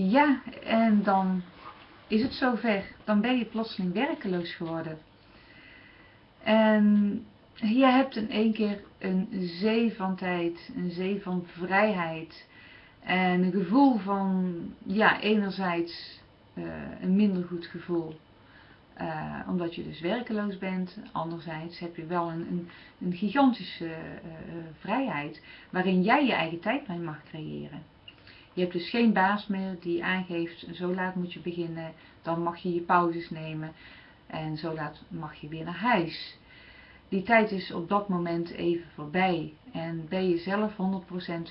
Ja, en dan is het zover. Dan ben je plotseling werkeloos geworden. En je hebt in één keer een zee van tijd, een zee van vrijheid. En een gevoel van, ja, enerzijds uh, een minder goed gevoel. Uh, omdat je dus werkeloos bent. Anderzijds heb je wel een, een, een gigantische uh, vrijheid waarin jij je eigen tijd mee mag creëren. Je hebt dus geen baas meer die aangeeft, zo laat moet je beginnen, dan mag je je pauzes nemen en zo laat mag je weer naar huis. Die tijd is op dat moment even voorbij en ben je zelf 100%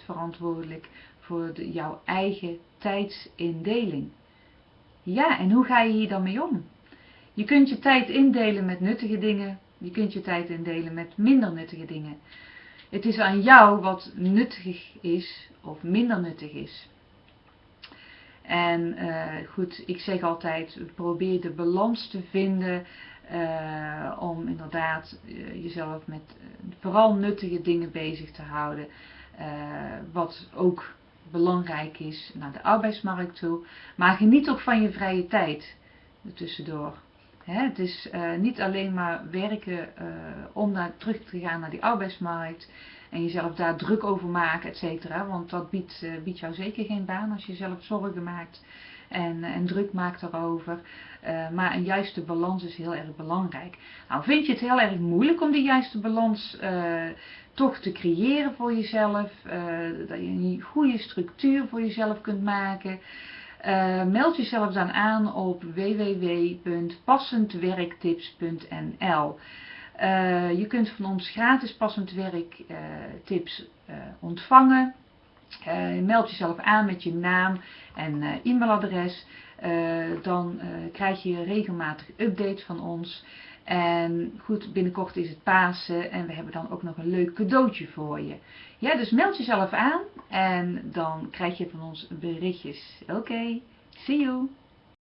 verantwoordelijk voor jouw eigen tijdsindeling. Ja, en hoe ga je hier dan mee om? Je kunt je tijd indelen met nuttige dingen, je kunt je tijd indelen met minder nuttige dingen. Het is aan jou wat nuttig is of minder nuttig is. En uh, goed, ik zeg altijd, probeer de balans te vinden uh, om inderdaad uh, jezelf met vooral nuttige dingen bezig te houden. wat ook belangrijk is naar de arbeidsmarkt toe. Maar geniet ook van je vrije tijd tussendoor. Het is niet alleen maar werken om naar, terug te gaan naar die arbeidsmarkt en jezelf daar druk over maken, et cetera. Want dat biedt, uh, biedt jou zeker geen baan als je zelf zorgen maakt en, en druk maakt daarover. Maar een juiste balans is heel erg belangrijk. Nou, vind je het heel erg moeilijk om die juiste balans toch te creëren voor jezelf? dat je een goede structuur voor jezelf kunt maken? Meld jezelf dan aan op www.passendwerktips.nl uh, je kunt van ons gratis passend werk uh, tips uh, ontvangen. meld jezelf aan met je naam en e-mailadres. dan krijg je regelmatig updates van ons. En goed, binnenkort is het Pasen en we hebben dan ook nog een leuk cadeautje voor je. Ja, dus meld jezelf aan en dan krijg je van ons berichtjes. Oké, okay, see you!